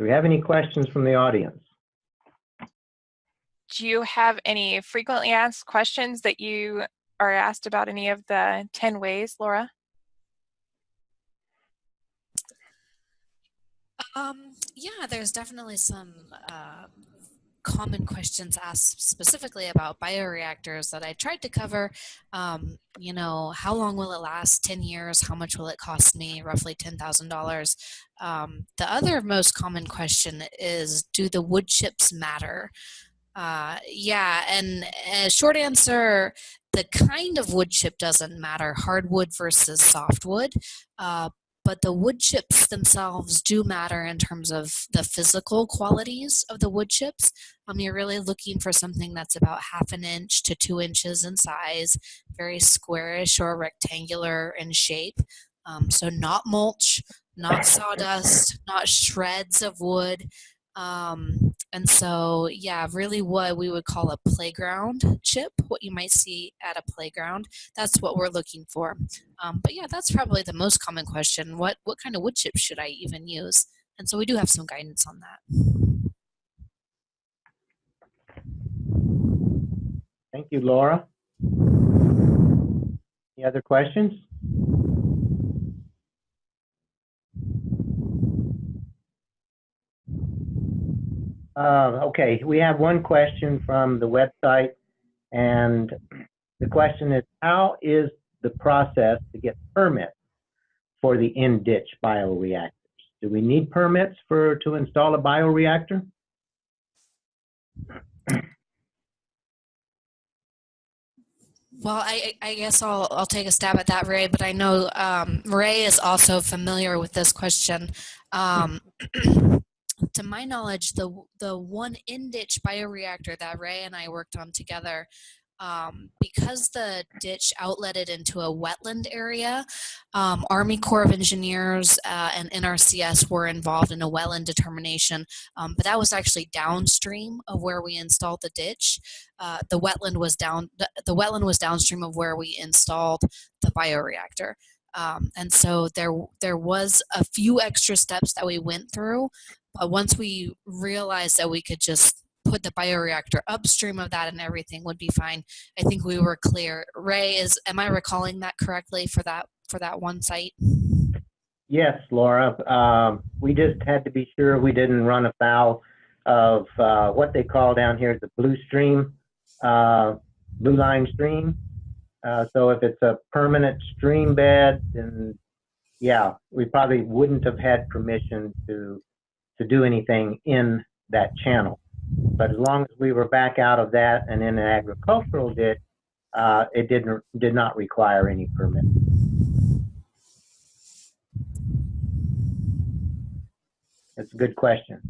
Do we have any questions from the audience? Do you have any frequently asked questions that you are asked about any of the 10 ways, Laura? Um, yeah, there's definitely some uh, common questions asked specifically about bioreactors that I tried to cover. Um, you know, how long will it last? 10 years? How much will it cost me? Roughly $10,000. Um, the other most common question is Do the wood chips matter? Uh, yeah, and a short answer the kind of wood chip doesn't matter hardwood versus softwood. Uh, but the wood chips themselves do matter in terms of the physical qualities of the wood chips. Um, you're really looking for something that's about half an inch to two inches in size, very squarish or rectangular in shape. Um, so not mulch, not sawdust, not shreds of wood. Um, and so, yeah, really what we would call a playground chip, what you might see at a playground. That's what we're looking for. Um, but yeah, that's probably the most common question. What, what kind of wood chip should I even use? And so we do have some guidance on that. Thank you, Laura. Any other questions? Uh, okay, we have one question from the website, and the question is, how is the process to get permits for the in-ditch bioreactors? Do we need permits for to install a bioreactor? Well, I, I guess I'll, I'll take a stab at that, Ray, but I know um, Ray is also familiar with this question. Um, to my knowledge, the the one in ditch bioreactor that Ray and I worked on together, um, because the ditch outletted into a wetland area, um, Army Corps of Engineers uh, and NRCS were involved in a wetland determination, um, but that was actually downstream of where we installed the ditch. Uh, the wetland was down. The, the wetland was downstream of where we installed the bioreactor. Um, and so there there was a few extra steps that we went through but once we realized that we could just put the bioreactor upstream of that and everything would be fine, I think we were clear. Ray, is am I recalling that correctly for that for that one site? Yes, Laura. Um, we just had to be sure we didn't run afoul of uh, what they call down here the blue stream, uh, blue line stream. Uh, so if it's a permanent stream bed, then yeah, we probably wouldn't have had permission to to do anything in that channel. But as long as we were back out of that and in an agricultural ditch, uh, it didn't did not require any permit. That's a good question.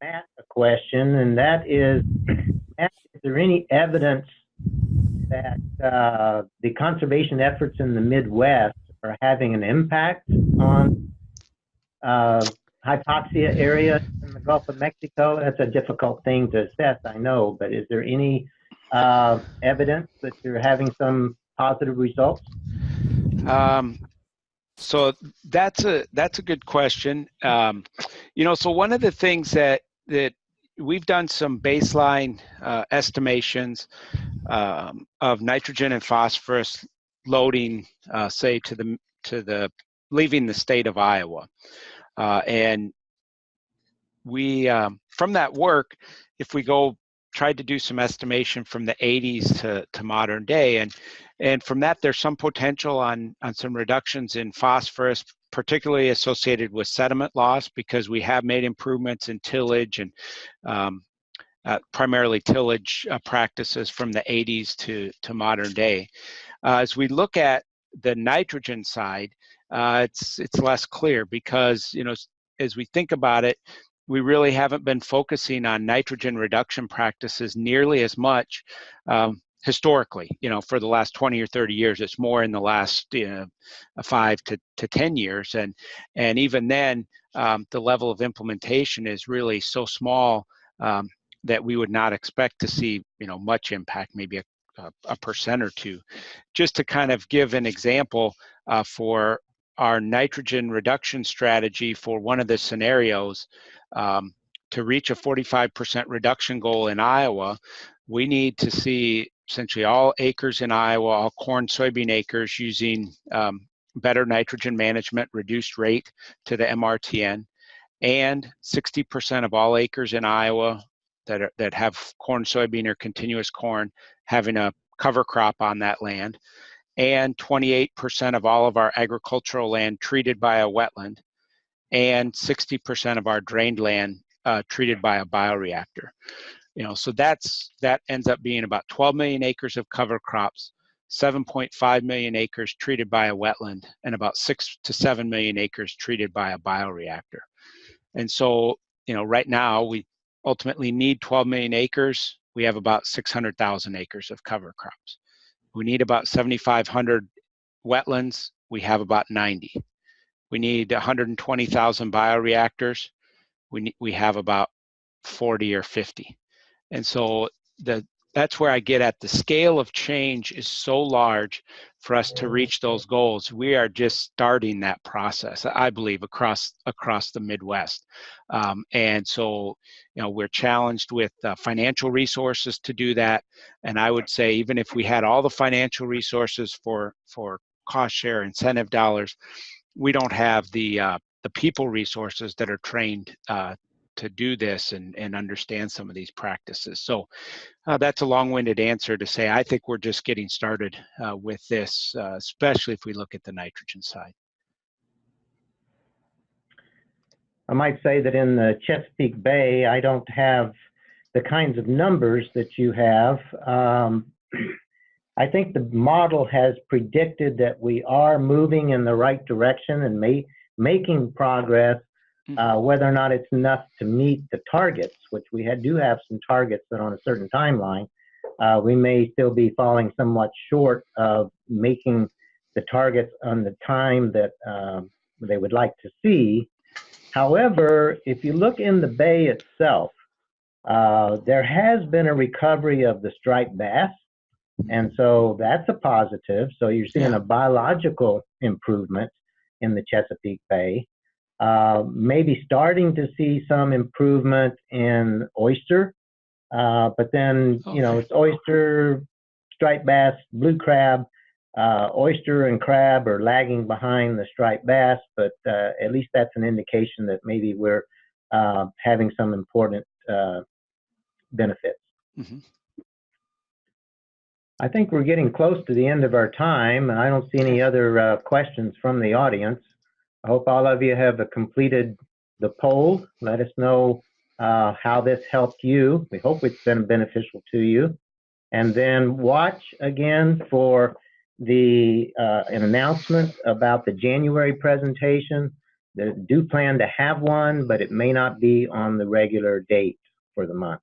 Matt, a question, and that is, Matt, is there any evidence that uh, the conservation efforts in the Midwest are having an impact on uh, hypoxia areas in the Gulf of Mexico? That's a difficult thing to assess, I know, but is there any uh, evidence that you're having some positive results? Um, so that's a that's a good question. Um, you know, so one of the things that that we've done some baseline uh, estimations um, of nitrogen and phosphorus loading, uh, say to the to the leaving the state of Iowa, uh, and we um, from that work, if we go tried to do some estimation from the 80s to, to modern day, and and from that there's some potential on on some reductions in phosphorus, particularly associated with sediment loss, because we have made improvements in tillage and um, uh, primarily tillage uh, practices from the 80s to, to modern day. Uh, as we look at the nitrogen side, uh, it's it's less clear because you know as we think about it, we really haven't been focusing on nitrogen reduction practices nearly as much um, historically. You know, for the last 20 or 30 years, it's more in the last you know, five to, to 10 years, and and even then, um, the level of implementation is really so small um, that we would not expect to see you know much impact, maybe a a, percent or two. Just to kind of give an example uh, for our nitrogen reduction strategy for one of the scenarios, um, to reach a 45% reduction goal in Iowa, we need to see essentially all acres in Iowa, all corn, soybean acres using um, better nitrogen management, reduced rate to the MRTN, and 60% of all acres in Iowa that, are, that have corn, soybean, or continuous corn having a cover crop on that land, and 28% of all of our agricultural land treated by a wetland, and 60% of our drained land uh, treated by a bioreactor. You know, so that's that ends up being about 12 million acres of cover crops, 7.5 million acres treated by a wetland, and about six to seven million acres treated by a bioreactor. And so, you know, right now we ultimately need 12 million acres. We have about 600,000 acres of cover crops. We need about 7,500 wetlands. We have about 90. We need 120,000 bioreactors. We we have about 40 or 50. And so the that's where I get at the scale of change is so large for us to reach those goals. We are just starting that process, I believe, across across the Midwest. Um, and so, you know, we're challenged with uh, financial resources to do that. And I would say, even if we had all the financial resources for for cost share incentive dollars, we don't have the uh, the people resources that are trained uh, to do this and, and understand some of these practices. So uh, that's a long-winded answer to say I think we're just getting started uh, with this, uh, especially if we look at the nitrogen side. I might say that in the Chesapeake Bay, I don't have the kinds of numbers that you have. Um, I think the model has predicted that we are moving in the right direction and ma making progress. Uh, whether or not it's enough to meet the targets, which we had, do have some targets that on a certain timeline, uh, we may still be falling somewhat short of making the targets on the time that um, they would like to see. However, if you look in the bay itself, uh, there has been a recovery of the striped bass, and so that's a positive. So you're seeing a biological improvement in the Chesapeake Bay. Uh, maybe starting to see some improvement in oyster, uh, but then you know it's oyster, striped bass, blue crab. Uh, oyster and crab are lagging behind the striped bass, but uh, at least that's an indication that maybe we're uh, having some important uh, benefits. Mhm. I think we're getting close to the end of our time, and I don't see any other uh, questions from the audience. I hope all of you have completed the poll. Let us know uh, how this helped you. We hope it's been beneficial to you. And then watch again for the uh, an announcement about the January presentation. They do plan to have one, but it may not be on the regular date for the month.